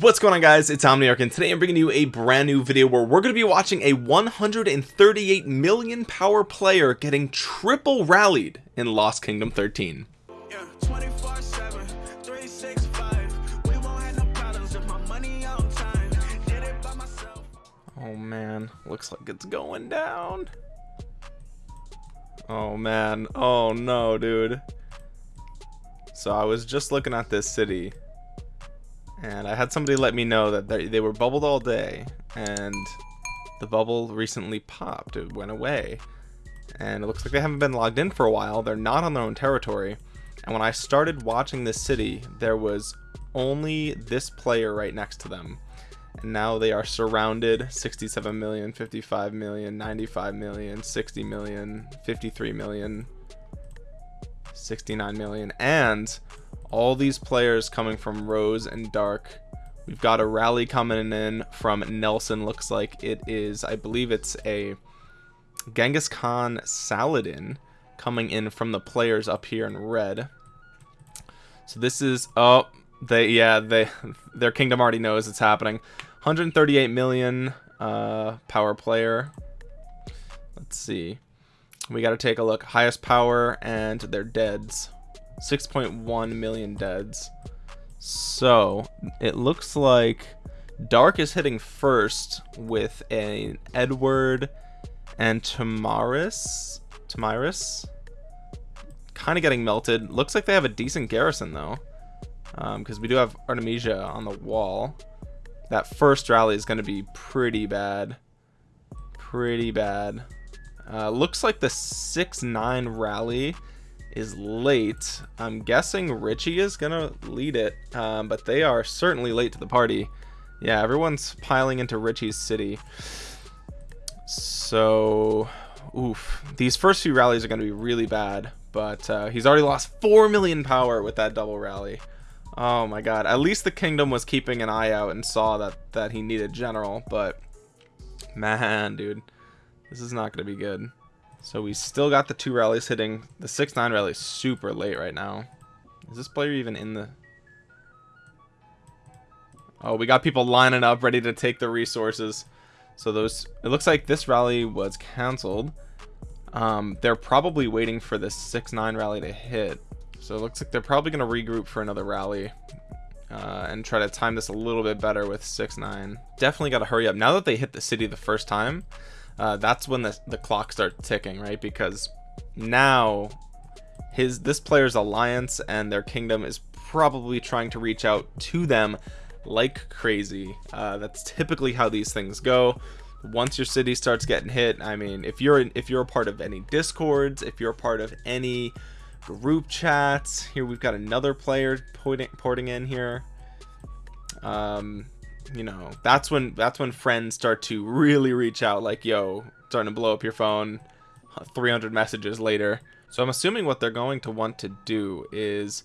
what's going on guys? It's omniarch and today i'm bringing you a brand new video where we're going to be watching a 138 million power player getting triple rallied in lost kingdom 13 yeah, oh man. Looks like it's going down. Oh man. Oh no dude. So i was just looking at this city and I had somebody let me know that they, were bubbled all day and the bubble recently popped. It went away. And it looks like they haven't been logged in for a while. They're not on their own territory. And when I started watching this city there was only this player right next to them. And now they are surrounded. 67 million 55 million 95 million 60 million 53 million 69 million. And all these players coming from Rose and Dark. We've got a rally coming in from Nelson. Looks like it is, I believe it's a Genghis Khan Saladin coming in from the players up here in red. So this is, oh, they, yeah, they, their kingdom already knows it's happening. 138 million uh, power player. Let's see. We got to take a look. Highest power and their deads. 6.1 million deads. So it looks like Dark is hitting first with an Edward and Tamaris. Tamaris? Kind of getting melted. Looks like they have a decent garrison though. Because um, we do have Artemisia on the wall. That first rally is going to be pretty bad. Pretty bad. Uh, looks like the 6-9 rally is late. I'm guessing Richie is gonna lead it, um, but they are certainly late to the party. Yeah, everyone's piling into Richie's city. So, oof. These first few rallies are gonna be really bad, but uh, he's already lost 4 million power with that double rally. Oh my god. At least the kingdom was keeping an eye out and saw that, that he needed general, but man, dude. This is not going to be good. So we still got the two rallies hitting. The 6-9 rally is super late right now. Is this player even in the... Oh, we got people lining up ready to take the resources. So those... It looks like this rally was cancelled. Um, they're probably waiting for the 6-9 rally to hit. So it looks like they're probably going to regroup for another rally. Uh, and try to time this a little bit better with 6-9. Definitely got to hurry up. Now that they hit the city the first time, uh, that's when the, the clock starts ticking right? Because now his this player's alliance and their kingdom is probably trying to reach out to them like crazy. Uh, that's typically how these things go. Once your city starts getting hit i mean if you're if you're a part of any discords if you're a part of any group chats here we've got another player porting, porting in here. Um you know that's when that's when friends start to really reach out like yo starting to blow up your phone 300 messages later. So i'm assuming what they're going to want to do is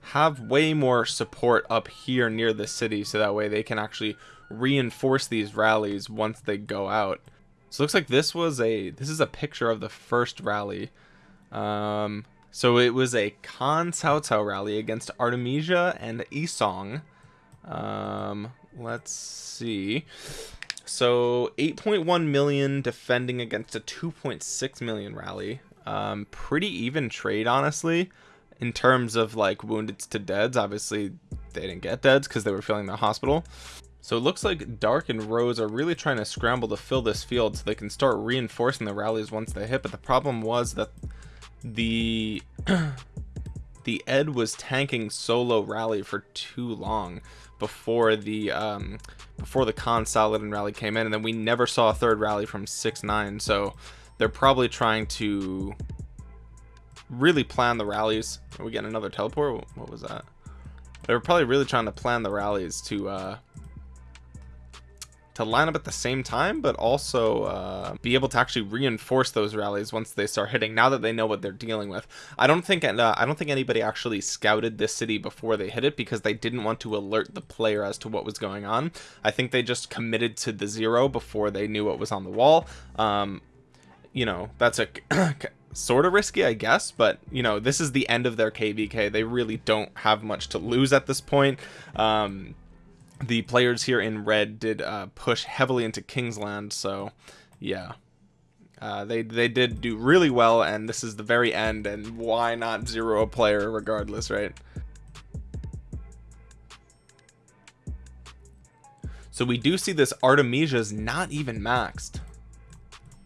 have way more support up here near the city so that way they can actually reinforce these rallies once they go out. So it looks like this was a this is a picture of the first rally. Um so it was a Khan Cao Cao rally against Artemisia and Isong. Um let's see. So 8.1 million defending against a 2.6 million rally. Um pretty even trade honestly in terms of like wounded to deads. Obviously they didn't get deads because they were filling the hospital. So it looks like Dark and Rose are really trying to scramble to fill this field so they can start reinforcing the rallies once they hit. But the problem was that the the Ed was tanking solo rally for too long before the um, before the Khan Saladin rally came in, and then we never saw a third rally from six nine. So they're probably trying to really plan the rallies. Are we getting another teleport? What was that? They're probably really trying to plan the rallies to uh, to line up at the same time but also uh, be able to actually reinforce those rallies once they start hitting now that they know what they're dealing with. I don't think uh, I don't think anybody actually scouted this city before they hit it because they didn't want to alert the player as to what was going on. I think they just committed to the zero before they knew what was on the wall. Um, you know that's a sort of risky I guess but you know this is the end of their KVK they really don't have much to lose at this point. Um, the players here in red did uh, push heavily into Kingsland. So, yeah. Uh, they they did do really well, and this is the very end, and why not zero a player regardless, right? So we do see this Artemisia's not even maxed.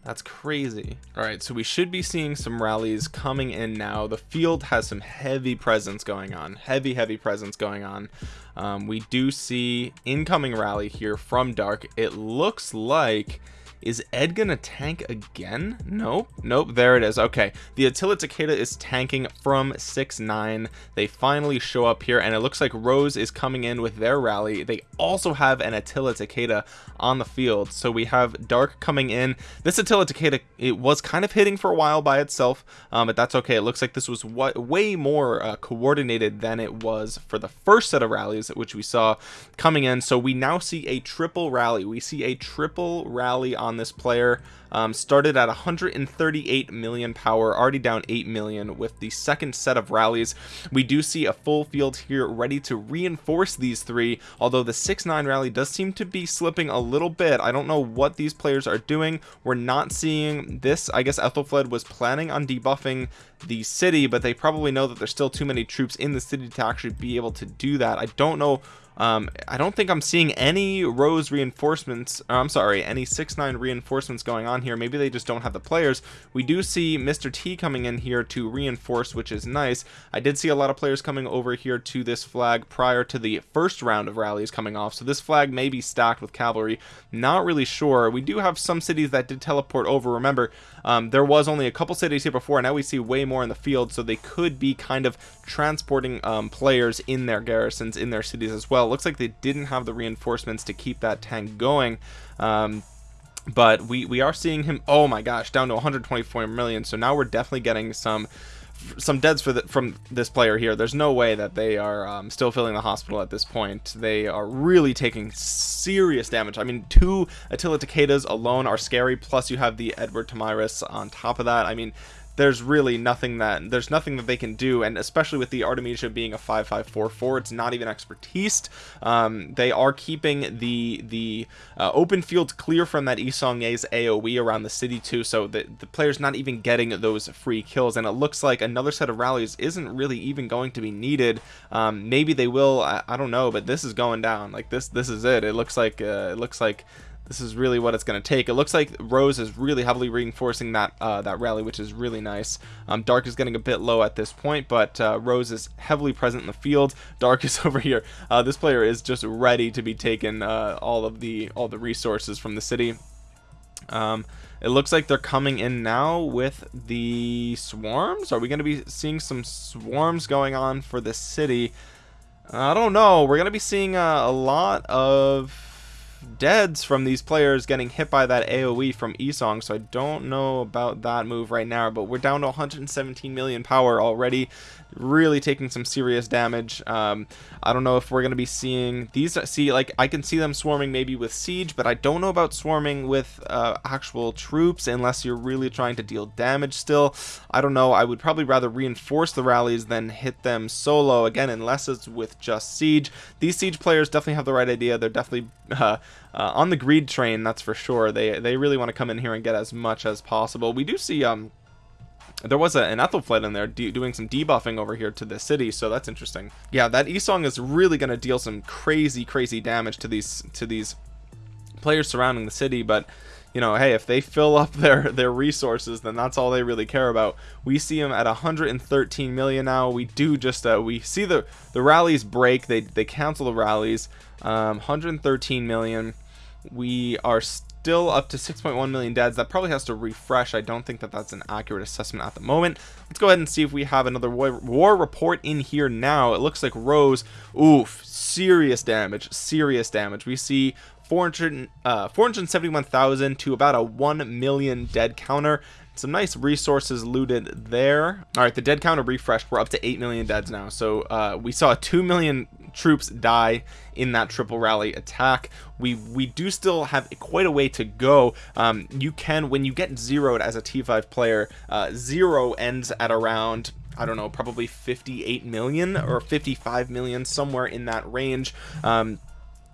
That's crazy. All right, so we should be seeing some rallies coming in now. The field has some heavy presence going on, heavy, heavy presence going on. Um, we do see incoming rally here from Dark. It looks like is Ed gonna tank again? Nope. Nope. There it is. Okay. The Attila Takeda is tanking from 6-9. They finally show up here and it looks like Rose is coming in with their rally. They also have an Attila Takeda on the field. So we have Dark coming in. This Attila Takeda, it was kind of hitting for a while by itself, um, but that's okay. It looks like this was what, way more uh, coordinated than it was for the first set of rallies, which we saw coming in. So we now see a triple rally. We see a triple rally on on this player. Um, started at 138 million power already down 8 million with the second set of rallies. We do see a full field here ready to reinforce these three although the 6-9 rally does seem to be slipping a little bit. I don't know what these players are doing. We're not seeing this. I guess Ethelfled was planning on debuffing the city but they probably know that there's still too many troops in the city to actually be able to do that. I don't know um, I don't think I'm seeing any Rose reinforcements I'm sorry any 6-9 reinforcements going on here. Maybe they just don't have the players. We do see Mr. T coming in here to reinforce which is nice. I did see a lot of players coming over here to this flag prior to the first round of rallies coming off. So this flag may be stacked with cavalry. Not really sure. We do have some cities that did teleport over. Remember um, there was only a couple cities here before. And now we see way more in the field. So they could be kind of transporting um, players in their garrisons in their cities as well it looks like they didn't have the reinforcements to keep that tank going um, but we we are seeing him oh my gosh down to 124 million so now we're definitely getting some some deads for the, from this player here. There's no way that they are um, still filling the hospital at this point. They are really taking serious damage. I mean two Attila Takedas alone are scary plus you have the Edward Tamiris on top of that. I mean there's really nothing that there's nothing that they can do and especially with the Artemisia being a 5544 it's not even expertise. Um, they are keeping the the uh, open field clear from that Yi Seong-Gye's AoE around the city too so the, the player's not even getting those free kills and it looks like another set of rallies isn't really even going to be needed. Um, maybe they will I, I, don't know but this is going down. Like this this is it. It looks like uh, it looks like this is really what it's going to take. It looks like rose is really heavily reinforcing that uh, that rally which is really nice. Um, dark is getting a bit low at this point but uh, rose is heavily present in the field. Dark is over here. Uh, this player is just ready to be taken uh, all of the all the resources from the city. Um, it looks like they're coming in now with the swarms. Are we going to be seeing some swarms going on for the city? I don't know. We're going to be seeing uh, a lot of deads from these players getting hit by that AoE from Esong so I don't know about that move right now but we're down to 117 million power already really taking some serious damage. Um, I don't know if we're gonna be seeing these see like I can see them swarming maybe with siege but I don't know about swarming with uh, actual troops unless you're really trying to deal damage still. I don't know. I would probably rather reinforce the rallies than hit them solo. Again unless it's with just siege. These siege players definitely have the right idea. They're definitely uh, uh, on the greed train that's for sure. They they really want to come in here and get as much as possible. We do see um there was a, an Ethelfled in there doing some debuffing over here to the city so that's interesting. Yeah that Esong is really going to deal some crazy crazy damage to these to these players surrounding the city but you know hey if they fill up their their resources then that's all they really care about. We see them at 113 million now. We do just uh, we see the the rallies break. They they cancel the rallies. Um 113 million. We are still up to 6.1 million deads that probably has to refresh. I don't think that that's an accurate assessment at the moment. Let's go ahead and see if we have another war, war report in here now. It looks like Rose oof serious damage serious damage. We see 400 uh 471,000 to about a 1 million dead counter some nice resources looted there. All right the dead counter refreshed we're up to 8 million deads now. So uh we saw 2 million troops die in that triple rally attack. We we do still have quite a way to go. Um, you can when you get zeroed as a t5 player uh, zero ends at around I don't know probably 58 million or 55 million somewhere in that range. Um,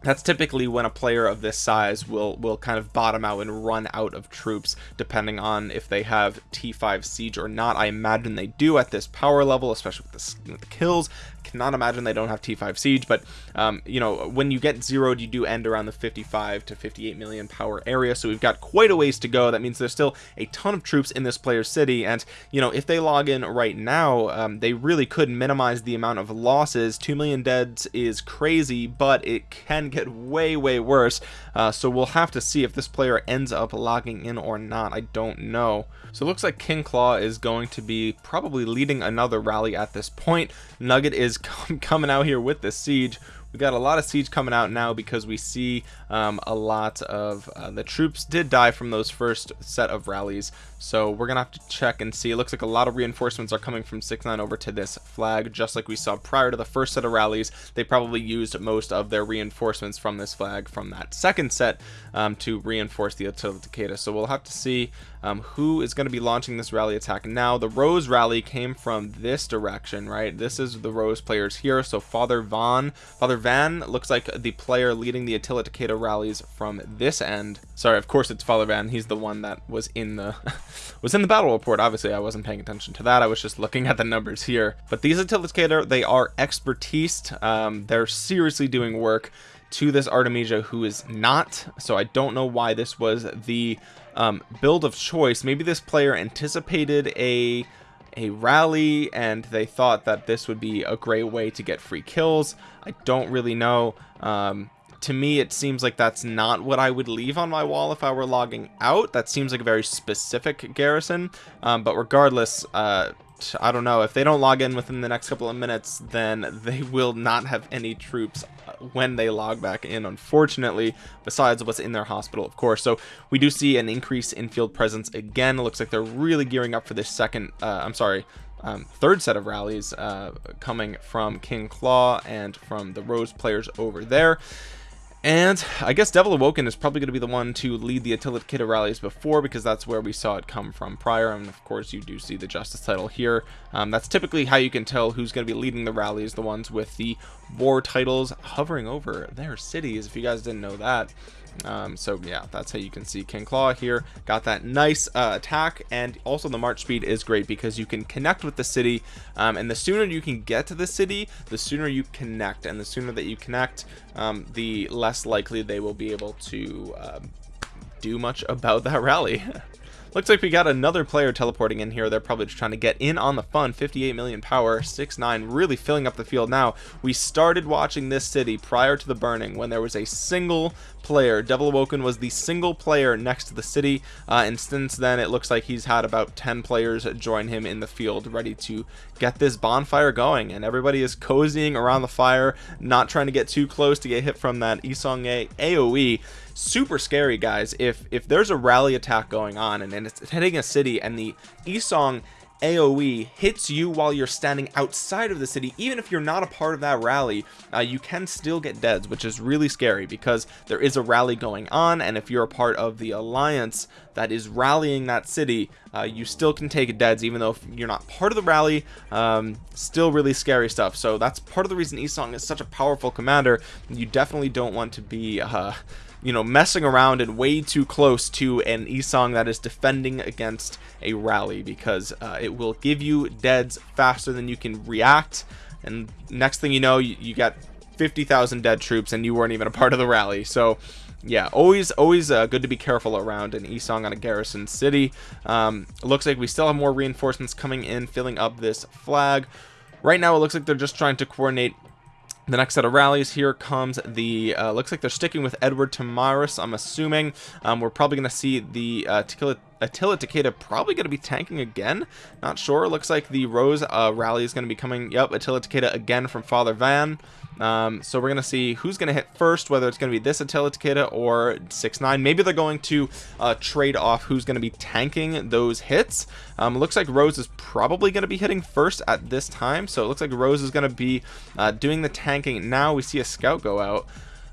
that's typically when a player of this size will will kind of bottom out and run out of troops depending on if they have t5 siege or not. I imagine they do at this power level especially with the, with the kills cannot imagine they don't have T5 Siege, but um, you know, when you get zeroed, you do end around the 55 to 58 million power area. So we've got quite a ways to go. That means there's still a ton of troops in this player's city. And, you know, if they log in right now, um, they really could minimize the amount of losses. 2 million deads is crazy, but it can get way, way worse. Uh, so we'll have to see if this player ends up logging in or not. I don't know. So it looks like King Claw is going to be probably leading another rally at this point. Nugget is coming out here with the siege. We got a lot of siege coming out now because we see um, a lot of uh, the troops did die from those first set of rallies. So we're gonna have to check and see. It looks like a lot of reinforcements are coming from 6-9 over to this flag just like we saw prior to the first set of rallies. They probably used most of their reinforcements from this flag from that second set um, to reinforce the Attila Takeda so we'll have to see um, who is going to be launching this rally attack. Now the Rose rally came from this direction right? This is the Rose players here. So Father Vaughn Father Van looks like the player leading the Attila Takeda rallies from this end. Sorry of course it's Father Van. He's the one that was in the was in the battle report. Obviously I wasn't paying attention to that. I was just looking at the numbers here. But these Attila Takeda they are expertise. Um, they're seriously doing work to this Artemisia who is not. So I don't know why this was the um, build of choice. Maybe this player anticipated a a rally and they thought that this would be a great way to get free kills. I don't really know. Um, to me it seems like that's not what I would leave on my wall if I were logging out. That seems like a very specific garrison. Um, but regardless uh, I don't know. If they don't log in within the next couple of minutes then they will not have any troops uh, when they log back in unfortunately besides what's in their hospital of course. So we do see an increase in field presence again. It looks like they're really gearing up for this second uh, I'm sorry um, third set of rallies uh, coming from King Claw and from the Rose players over there and I guess Devil Awoken is probably going to be the one to lead the Attila Takeda rallies before because that's where we saw it come from prior. And of course, you do see the Justice title here. Um, that's typically how you can tell who's going to be leading the rallies, the ones with the war titles hovering over their cities. If you guys didn't know that, um, so yeah that's how you can see King Claw here. Got that nice uh, attack and also the march speed is great because you can connect with the city. Um, and the sooner you can get to the city the sooner you connect. And the sooner that you connect um, the less likely they will be able to um, do much about that rally Looks like we got another player teleporting in here. They're probably just trying to get in on the fun. 58 million power, 6-9, really filling up the field now. We started watching this city prior to the burning when there was a single player. Devil Awoken was the single player next to the city. Uh, and since then, it looks like he's had about 10 players join him in the field ready to get this bonfire going. And everybody is cozying around the fire, not trying to get too close to get hit from that Isong A AoE super scary guys if if there's a rally attack going on and, and it's hitting a city and the Isong AoE hits you while you're standing outside of the city even if you're not a part of that rally uh, you can still get deads which is really scary because there is a rally going on and if you're a part of the alliance that is rallying that city uh, you still can take deads even though you're not part of the rally um, still really scary stuff. So that's part of the reason Isong is such a powerful commander. You definitely don't want to be uh, you know messing around and way too close to an Isong that is defending against a rally because uh, it will give you deads faster than you can react. And next thing you know you, you got 50,000 dead troops and you weren't even a part of the rally. So yeah always always uh, good to be careful around an Isong on a garrison city. Um, looks like we still have more reinforcements coming in filling up this flag. Right now it looks like they're just trying to coordinate the next set of rallies here comes the uh, looks like they're sticking with Edward Tamaris I'm assuming. Um, we're probably gonna see the uh, Tequila Attila Takeda probably going to be tanking again. Not sure. Looks like the Rose uh, rally is going to be coming. Yep, Attila Takeda again from Father Van. Um, so we're going to see who's going to hit first, whether it's going to be this Attila Takeda or 6-9. Maybe they're going to uh, trade off who's going to be tanking those hits. Um, looks like Rose is probably going to be hitting first at this time. So it looks like Rose is going to be uh, doing the tanking. Now we see a scout go out.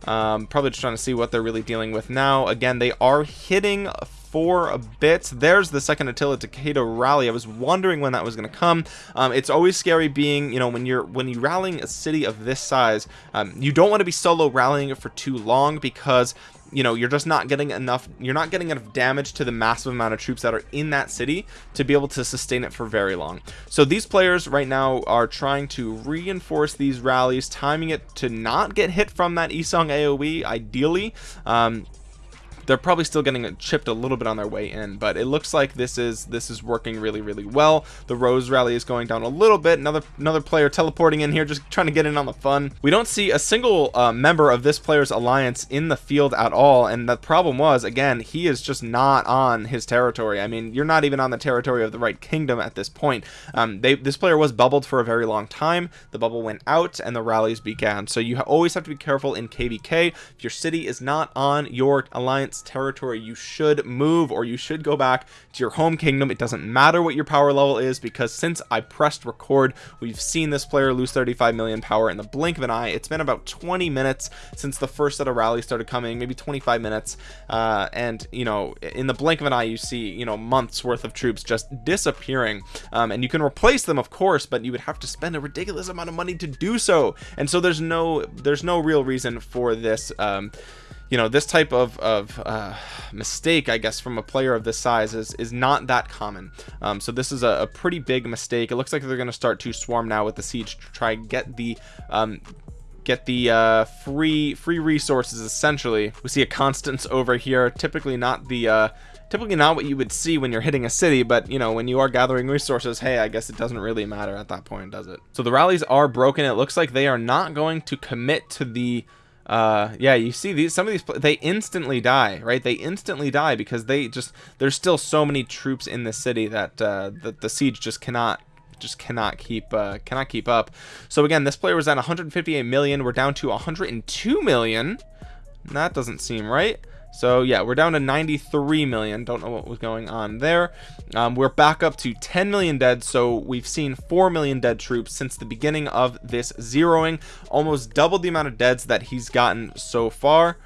Um, probably just trying to see what they're really dealing with now. Again, they are hitting for a bit there's the second Attila Takeda rally. I was wondering when that was going to come. Um, it's always scary being you know when you're when you're rallying a city of this size um, you don't want to be solo rallying it for too long because you know you're just not getting enough you're not getting enough damage to the massive amount of troops that are in that city to be able to sustain it for very long. So these players right now are trying to reinforce these rallies timing it to not get hit from that Isong AoE ideally. Um, they're probably still getting chipped a little bit on their way in but it looks like this is this is working really really well. The rose rally is going down a little bit. Another another player teleporting in here just trying to get in on the fun. We don't see a single uh, member of this player's alliance in the field at all and the problem was again he is just not on his territory. I mean you're not even on the territory of the right kingdom at this point. Um, they this player was bubbled for a very long time. The bubble went out and the rallies began. So you always have to be careful in kvk if your city is not on your alliance territory you should move or you should go back to your home kingdom. It doesn't matter what your power level is because since I pressed record we've seen this player lose 35 million power in the blink of an eye. It's been about 20 minutes since the first set of rallies started coming maybe 25 minutes. Uh, and you know in the blink of an eye you see you know months worth of troops just disappearing. Um, and you can replace them of course but you would have to spend a ridiculous amount of money to do so. And so there's no there's no real reason for this um, you know this type of, of uh, mistake I guess from a player of this size is is not that common. Um, so this is a, a, pretty big mistake. It looks like they're gonna start to swarm now with the siege to try get the um, get the uh, free free resources essentially. We see a Constance over here. Typically not the uh, typically not what you would see when you're hitting a city but you know when you are gathering resources hey I guess it doesn't really matter at that point does it? So the rallies are broken. It looks like they are not going to commit to the uh yeah you see these some of these they instantly die right? They instantly die because they just there's still so many troops in the city that uh that the siege just cannot just cannot keep uh cannot keep up. So again this player was at 158 million. We're down to 102 million. That doesn't seem right so yeah we're down to 93 million. Don't know what was going on there. Um, we're back up to 10 million dead so we've seen 4 million dead troops since the beginning of this zeroing. Almost double the amount of deads that he's gotten so far.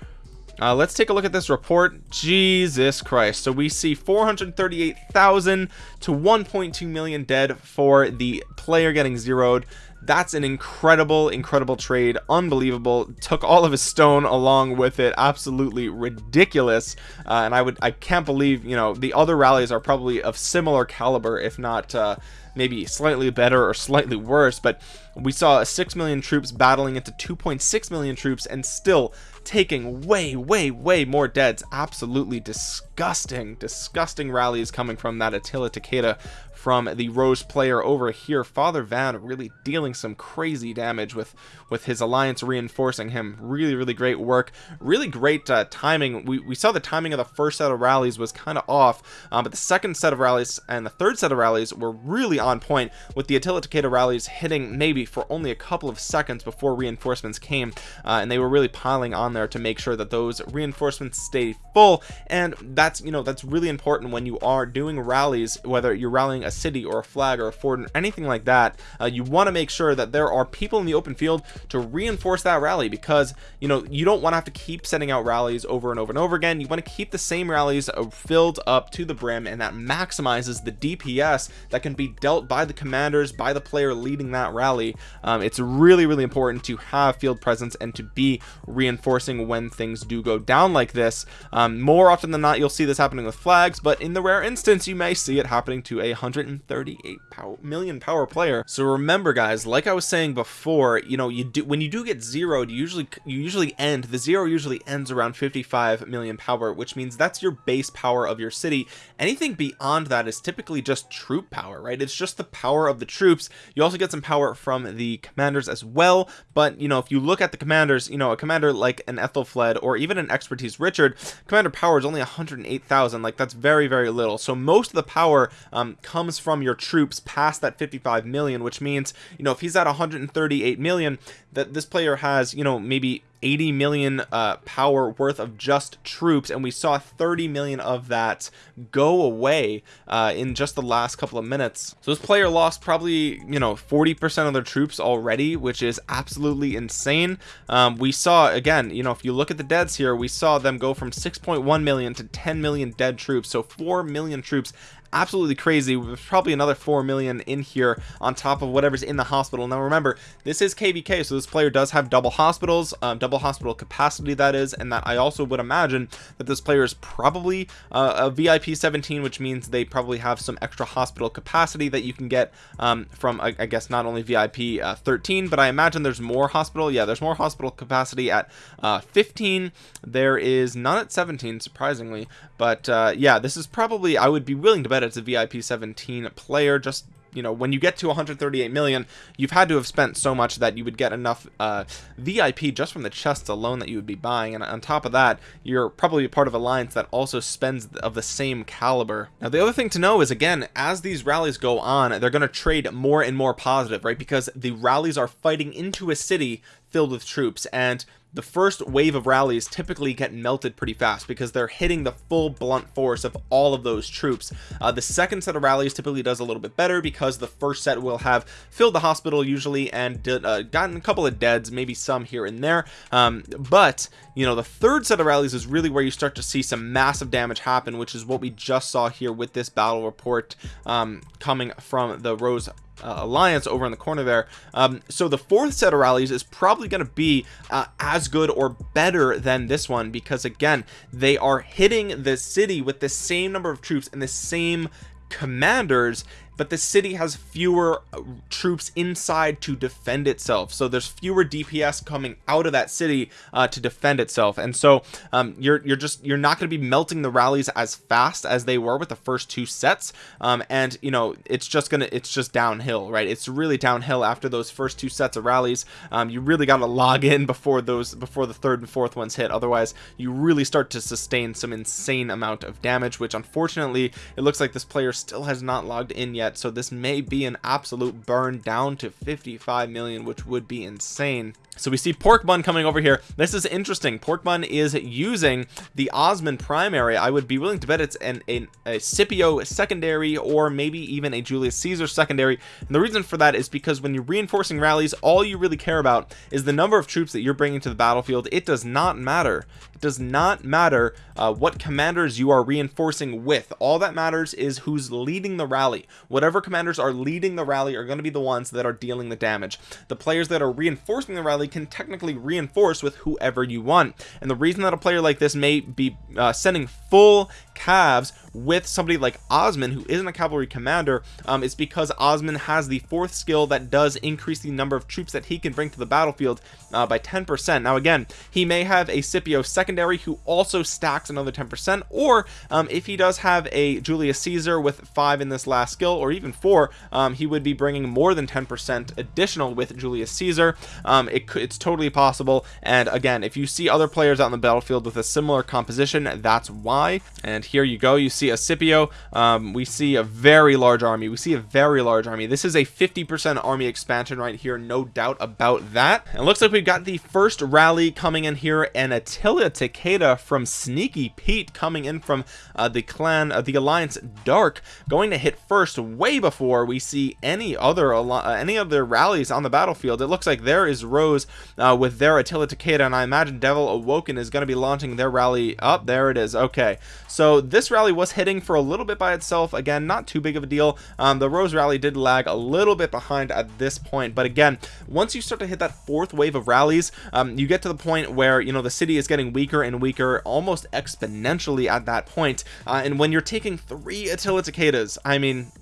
Uh, let's take a look at this report. Jesus christ. So we see 438,000 to 1.2 million dead for the player getting zeroed that's an incredible incredible trade. Unbelievable. Took all of his stone along with it. Absolutely ridiculous. Uh, and I would I can't believe you know the other rallies are probably of similar caliber if not uh, maybe slightly better or slightly worse. But we saw 6 million troops battling into 2.6 million troops and still taking way way way more deads. Absolutely disgusting disgusting rallies coming from that Attila Takeda from the Rose player over here. Father Van really dealing some crazy damage with with his alliance reinforcing him. Really really great work. Really great uh, timing. We, we saw the timing of the first set of rallies was kind of off um, but the second set of rallies and the third set of rallies were really on point with the Attila Takeda rallies hitting maybe for only a couple of seconds before reinforcements came uh, and they were really piling on there to make sure that those reinforcements stay full. And that's you know that's really important when you are doing rallies whether you're rallying a city or a flag or a fort or anything like that uh, you want to make sure that there are people in the open field to reinforce that rally because you know you don't want to have to keep sending out rallies over and over and over again. You want to keep the same rallies uh, filled up to the brim and that maximizes the DPS that can be dealt by the commanders by the player leading that rally. Um, it's really really important to have field presence and to be reinforcing when things do go down like this. Um, more often than not you'll see this happening with flags but in the rare instance you may see it happening to a 138 power, million power player. So remember guys like I was saying before you know you do when you do get zeroed you usually you usually end the zero usually ends around 55 million power which means that's your base power of your city. Anything beyond that is typically just troop power right? It's just the power of the troops. You also get some power from the commanders as well but you know if you look at the commanders you know a commander like an Ethelfled or even an expertise Richard commander power is only 108,000 like that's very very little. So most of the power um, comes from your troops past that 55 million which means you know if he's at 138 million that this player has you know maybe 80 million uh, power worth of just troops and we saw 30 million of that go away uh, in just the last couple of minutes. So this player lost probably you know 40 percent of their troops already which is absolutely insane. Um, we saw again you know if you look at the deads here we saw them go from 6.1 million to 10 million dead troops. So 4 million troops absolutely crazy. There's probably another 4 million in here on top of whatever's in the hospital. Now remember this is kvk so this player does have double hospitals um, double hospital capacity that is and that i also would imagine that this player is probably uh, a vip 17 which means they probably have some extra hospital capacity that you can get um, from I, I, guess not only vip uh, 13 but i imagine there's more hospital. Yeah there's more hospital capacity at uh, 15 there is none at 17 surprisingly but uh, yeah this is probably i would be willing to bet it's a vip 17 player. Just you know when you get to 138 million you've had to have spent so much that you would get enough uh, vip just from the chests alone that you would be buying. And on top of that you're probably part of alliance that also spends of the same caliber. Now the other thing to know is again as these rallies go on they're going to trade more and more positive right? Because the rallies are fighting into a city filled with troops. And the first wave of rallies typically get melted pretty fast because they're hitting the full blunt force of all of those troops. Uh, the second set of rallies typically does a little bit better because the first set will have filled the hospital usually and uh, gotten a couple of deads maybe some here and there. Um, but you know the third set of rallies is really where you start to see some massive damage happen which is what we just saw here with this battle report um, coming from the rose uh, alliance over in the corner there. Um, so the fourth set of rallies is probably going to be uh, as good or better than this one because again they are hitting the city with the same number of troops and the same commanders but the city has fewer uh, troops inside to defend itself. So there's fewer DPS coming out of that city uh, to defend itself. And so um, you're you're just you're not going to be melting the rallies as fast as they were with the first two sets. Um, and you know it's just gonna it's just downhill right? It's really downhill after those first two sets of rallies. Um, you really got to log in before those before the third and fourth ones hit. Otherwise you really start to sustain some insane amount of damage which unfortunately it looks like this player still has not logged in yet so this may be an absolute burn down to 55 million which would be insane. So we see pork bun coming over here. This is interesting. Pork bun is using the Osman primary. I would be willing to bet it's an, an a scipio secondary or maybe even a julius caesar secondary. And the reason for that is because when you're reinforcing rallies all you really care about is the number of troops that you're bringing to the battlefield. It does not matter does not matter uh, what commanders you are reinforcing with. All that matters is who's leading the rally. Whatever commanders are leading the rally are going to be the ones that are dealing the damage. The players that are reinforcing the rally can technically reinforce with whoever you want. And the reason that a player like this may be uh, sending full cavs with somebody like Osman who isn't a cavalry commander um, is because Osman has the fourth skill that does increase the number of troops that he can bring to the battlefield uh, by 10% now again he may have a Scipio secondary who also stacks another 10% or um, if he does have a Julius Caesar with five in this last skill or even four um, he would be bringing more than 10% additional with Julius Caesar. Um, it, it's totally possible. And again if you see other players out in the battlefield with a similar composition that's why. And here you go. You see a Scipio um, we see a very large army. We see a very large army. This is a 50% army expansion right here no doubt about that. It looks like we've got the first rally coming in here and Attila Takeda from Sneaky Pete coming in from uh, the clan of uh, the Alliance Dark going to hit first way before we see any other uh, any other rallies on the battlefield. It looks like there is Rose uh, with their Attila Takeda and I imagine Devil Awoken is going to be launching their rally up. There it is. Okay. So this rally was hitting for a little bit by itself. Again not too big of a deal. Um, the Rose rally did lag a little bit behind at this point. But again once you start to hit that fourth wave of rallies um, you get to the point where you know the city is getting weaker and weaker almost exponentially at that point. Uh, and when you're taking three Attila Takedas I mean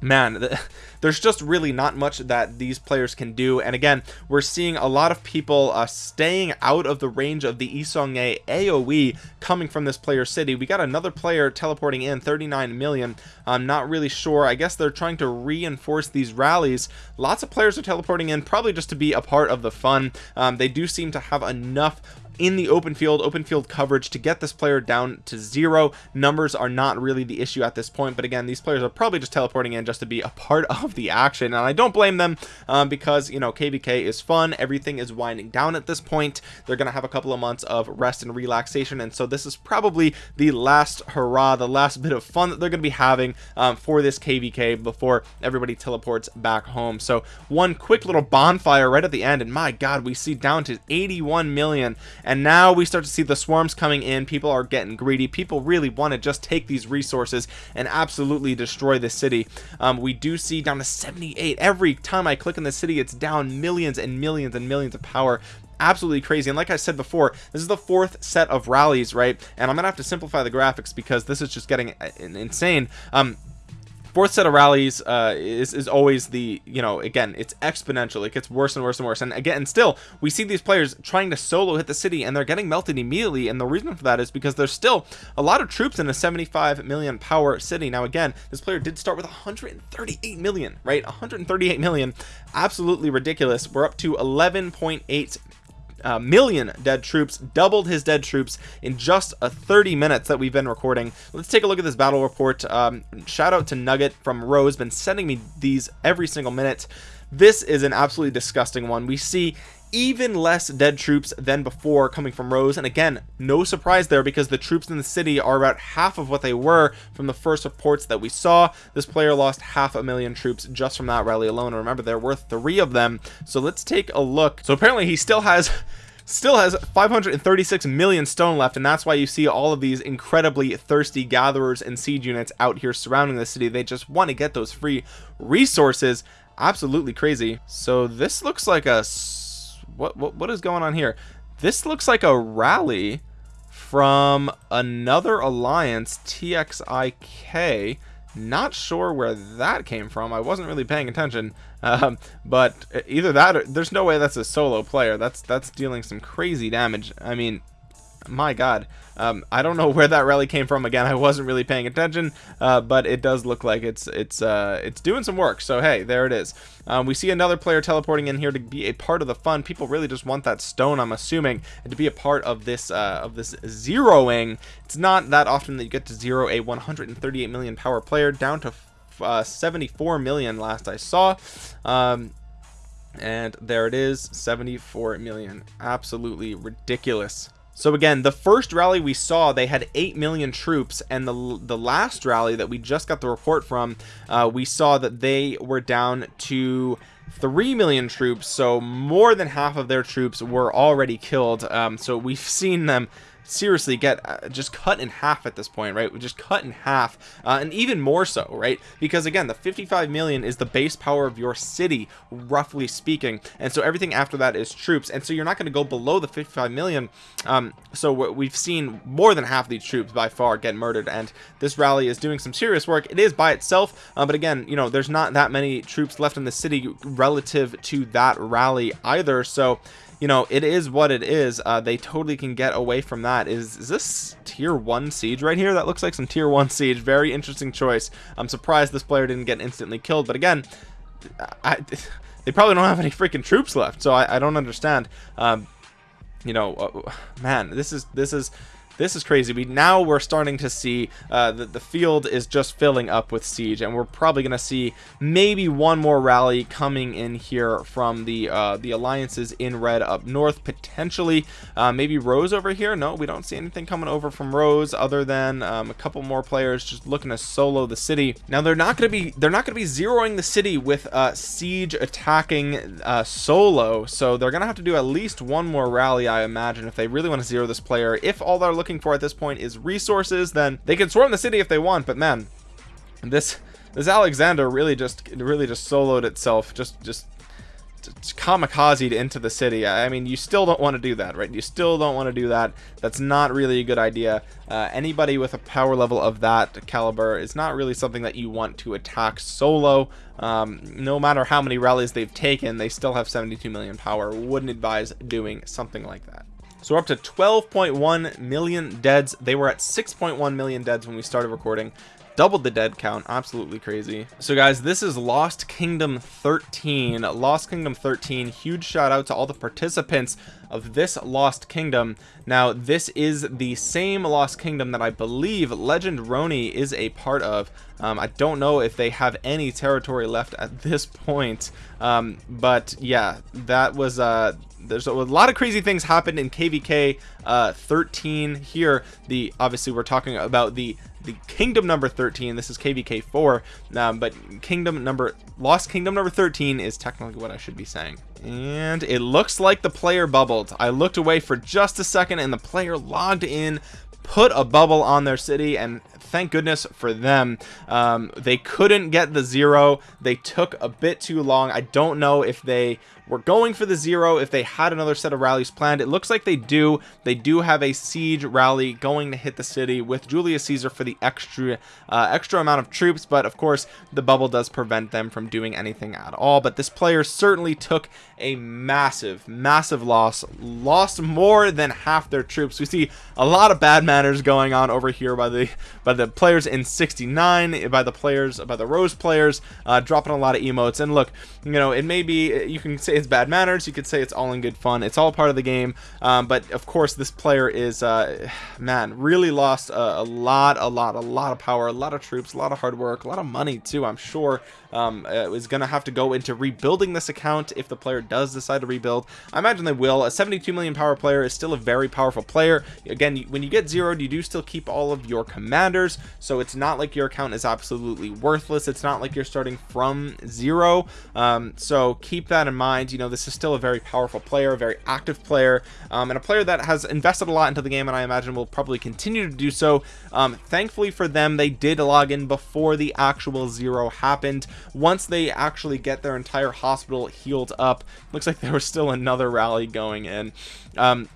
man there's just really not much that these players can do. And again we're seeing a lot of people uh, staying out of the range of the Yi Seong-Gye AoE coming from this player city. We got another player teleporting in 39 million. I'm not really sure. I guess they're trying to reinforce these rallies. Lots of players are teleporting in probably just to be a part of the fun. Um, they do seem to have enough in the open field open field coverage to get this player down to zero. Numbers are not really the issue at this point but again these players are probably just teleporting in just to be a part of the action and I don't blame them um, because you know KVK is fun. Everything is winding down at this point. They're gonna have a couple of months of rest and relaxation and so this is probably the last hurrah the last bit of fun that they're gonna be having um, for this KVK before everybody teleports back home. So one quick little bonfire right at the end and my god we see down to 81 million and now we start to see the swarms coming in. People are getting greedy. People really want to just take these resources and absolutely destroy the city. Um, we do see down to 78 every time I click in the city it's down millions and millions and millions of power. Absolutely crazy. And like I said before this is the fourth set of rallies right? And I'm gonna have to simplify the graphics because this is just getting uh, insane. Um fourth set of rallies uh, is, is always the you know again it's exponential. It gets worse and worse and worse. And again and still we see these players trying to solo hit the city and they're getting melted immediately. And the reason for that is because there's still a lot of troops in a 75 million power city. Now again this player did start with 138 million right? 138 million. Absolutely ridiculous. We're up to 11.8 uh, million dead troops doubled his dead troops in just a 30 minutes that we've been recording. Let's take a look at this battle report. Um, shout out to nugget from rose been sending me these every single minute. This is an absolutely disgusting one. We see even less dead troops than before coming from Rose and again no surprise there because the troops in the city are about half of what they were from the first reports that we saw. This player lost half a million troops just from that rally alone. Remember there were three of them. So let's take a look. So apparently he still has still has 536 million stone left. And that's why you see all of these incredibly thirsty gatherers and siege units out here surrounding the city. They just want to get those free resources. Absolutely crazy. So this looks like a what, what what is going on here? This looks like a rally from another alliance txik not sure where that came from. I wasn't really paying attention um, but either that or there's no way that's a solo player. That's that's dealing some crazy damage. I mean my god um, I don't know where that rally came from. Again I wasn't really paying attention uh, but it does look like it's it's uh, it's doing some work. So hey there it is. Um, we see another player teleporting in here to be a part of the fun. People really just want that stone I'm assuming and to be a part of this uh, of this zeroing. It's not that often that you get to zero a 138 million power player down to uh, 74 million last I saw. Um, and there it is 74 million. Absolutely ridiculous so again the first rally we saw they had 8 million troops and the the last rally that we just got the report from uh, we saw that they were down to 3 million troops so more than half of their troops were already killed. Um, so we've seen them seriously get uh, just cut in half at this point right? Just cut in half uh, and even more so right? Because again the 55 million is the base power of your city roughly speaking and so everything after that is troops and so you're not going to go below the 55 million um, so we've seen more than half these troops by far get murdered and this rally is doing some serious work. It is by itself uh, but again you know there's not that many troops left in the city relative to that rally either so you know it is what it is. Uh, they totally can get away from that. Is, is this tier one siege right here? That looks like some tier one siege. Very interesting choice. I'm surprised this player didn't get instantly killed. But again I, they probably don't have any freaking troops left so I, I don't understand. Um, you know uh, man this is this is this is crazy. We now we're starting to see uh, that the field is just filling up with siege and we're probably gonna see maybe one more rally coming in here from the uh, the alliances in red up north potentially. Uh, maybe Rose over here? No we don't see anything coming over from Rose other than um, a couple more players just looking to solo the city. Now they're not going to be they're not going to be zeroing the city with uh, siege attacking uh, solo so they're gonna have to do at least one more rally I imagine if they really want to zero this player. If all they're looking looking for at this point is resources then they can swarm the city if they want but man this this Alexander really just really just soloed itself just just kamikaze into the city. I mean you still don't want to do that right? You still don't want to do that. That's not really a good idea. Uh, anybody with a power level of that caliber is not really something that you want to attack solo. Um, no matter how many rallies they've taken they still have 72 million power. Wouldn't advise doing something like that so we're up to 12.1 million deads. They were at 6.1 million deads when we started recording. Doubled the dead count. Absolutely crazy. So guys this is lost kingdom 13 lost kingdom 13 huge shout out to all the participants of this lost kingdom. Now this is the same lost kingdom that i believe legend roni is a part of. Um, i don't know if they have any territory left at this point. Um, but yeah that was uh there's a lot of crazy things happened in kvk uh, 13 here. The obviously we're talking about the the kingdom number 13 this is kvk 4 um, but kingdom number lost kingdom number 13 is technically what i should be saying. And it looks like the player bubbled. I looked away for just a second and the player logged in put a bubble on their city and thank goodness for them. Um, they couldn't get the zero. They took a bit too long. I don't know if they were going for the zero if they had another set of rallies planned. It looks like they do. They do have a siege rally going to hit the city with Julius Caesar for the extra uh, extra amount of troops but of course the bubble does prevent them from doing anything at all. But this player certainly took a massive massive loss lost more than half their troops. We see a lot of bad manners going on over here by the by the players in 69 by the players by the rose players uh, dropping a lot of emotes. And look you know it may be you can say it's bad manners you could say it's all in good fun. It's all part of the game. Um, but of course this player is uh, man really lost a, a, lot a lot a lot of power a lot of troops a lot of hard work a lot of money too I'm sure. Um, uh, is gonna have to go into rebuilding this account if the player does decide to rebuild. I imagine they will. A 72 million power player is still a very powerful player. Again when you get zeroed you do still keep all of your commanders so it's not like your account is absolutely worthless. It's not like you're starting from zero. Um, so keep that in mind you know this is still a very powerful player a very active player um, and a player that has invested a lot into the game and I imagine will probably continue to do so. Um, thankfully for them they did log in before the actual zero happened. Once they actually get their entire hospital healed up looks like there was still another rally going in. Um,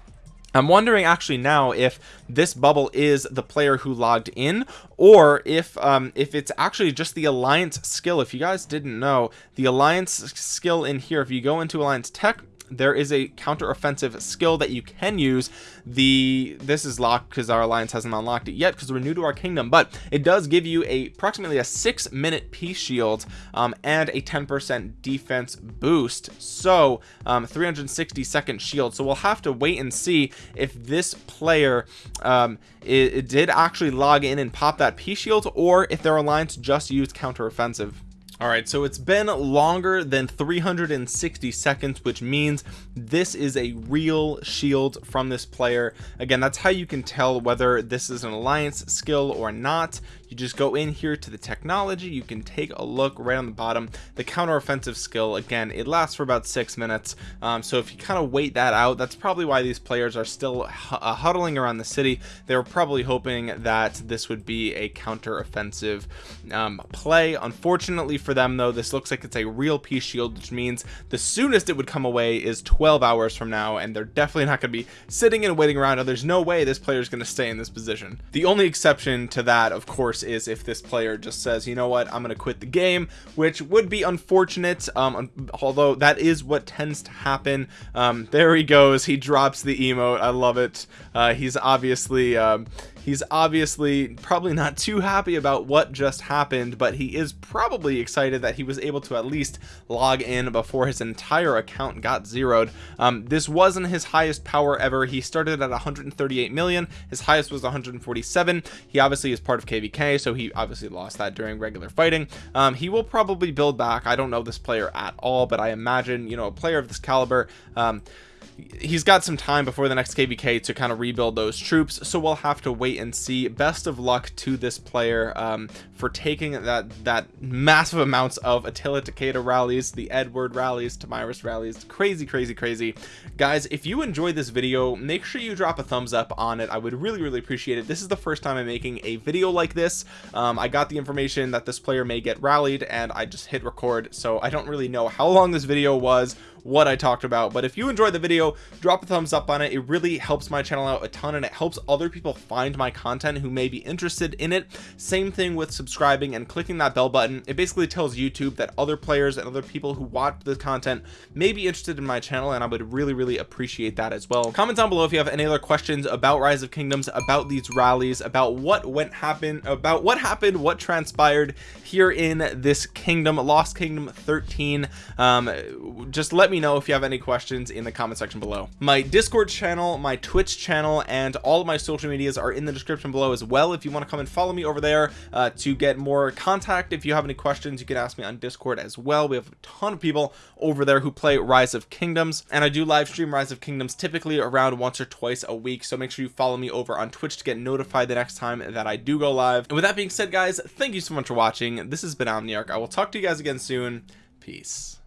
I'm wondering actually now if this bubble is the player who logged in or if um, if it's actually just the alliance skill. If you guys didn't know the alliance skill in here if you go into alliance tech there is a counter offensive skill that you can use. The this is locked because our alliance hasn't unlocked it yet because we're new to our kingdom but it does give you a approximately a six minute peace shield um, and a 10 percent defense boost. So um, 360 second shield. So we'll have to wait and see if this player um, it, it did actually log in and pop that peace shield or if their alliance just used counter offensive all right so it's been longer than 360 seconds which means this is a real shield from this player. Again that's how you can tell whether this is an alliance skill or not you just go in here to the technology. You can take a look right on the bottom. The counter offensive skill again it lasts for about six minutes. Um, so if you kind of wait that out that's probably why these players are still uh, huddling around the city. They were probably hoping that this would be a counter offensive um, play. Unfortunately for them though this looks like it's a real peace shield which means the soonest it would come away is 12 hours from now and they're definitely not going to be sitting and waiting around. There's no way this player is going to stay in this position. The only exception to that of course is if this player just says you know what? I'm gonna quit the game which would be unfortunate um, although that is what tends to happen. Um, there he goes. He drops the emote. I love it. Uh, he's obviously um, he's obviously probably not too happy about what just happened but he is probably excited that he was able to at least log in before his entire account got zeroed. Um, this wasn't his highest power ever. He started at 138 million. His highest was 147 he obviously is part of kvk so he obviously lost that during regular fighting. Um, he will probably build back. I don't know this player at all but i imagine you know a player of this caliber um, he's got some time before the next kvk to kind of rebuild those troops so we'll have to wait and see. Best of luck to this player um, for taking that that massive amounts of attila takeda rallies the edward rallies Tomyris rallies. Crazy crazy crazy. Guys if you enjoyed this video make sure you drop a thumbs up on it. I would really really appreciate it. This is the first time i'm making a video like this. Um, i got the information that this player may get rallied and i just hit record so i don't really know how long this video was what I talked about but if you enjoyed the video drop a thumbs up on it. It really helps my channel out a ton and it helps other people find my content who may be interested in it. Same thing with subscribing and clicking that bell button. It basically tells YouTube that other players and other people who watch the content may be interested in my channel and I would really really appreciate that as well. Comment down below if you have any other questions about rise of kingdoms about these rallies about what went happen about what happened what transpired here in this kingdom lost kingdom 13 um, just let me know if you have any questions in the comment section below. My discord channel my twitch channel and all of my social medias are in the description below as well. If you want to come and follow me over there uh, to get more contact if you have any questions you can ask me on discord as well. We have a ton of people over there who play rise of kingdoms and i do live stream rise of kingdoms typically around once or twice a week so make sure you follow me over on twitch to get notified the next time that i do go live. And with that being said guys thank you so much for watching. This has been omniarch. I will talk to you guys again soon. Peace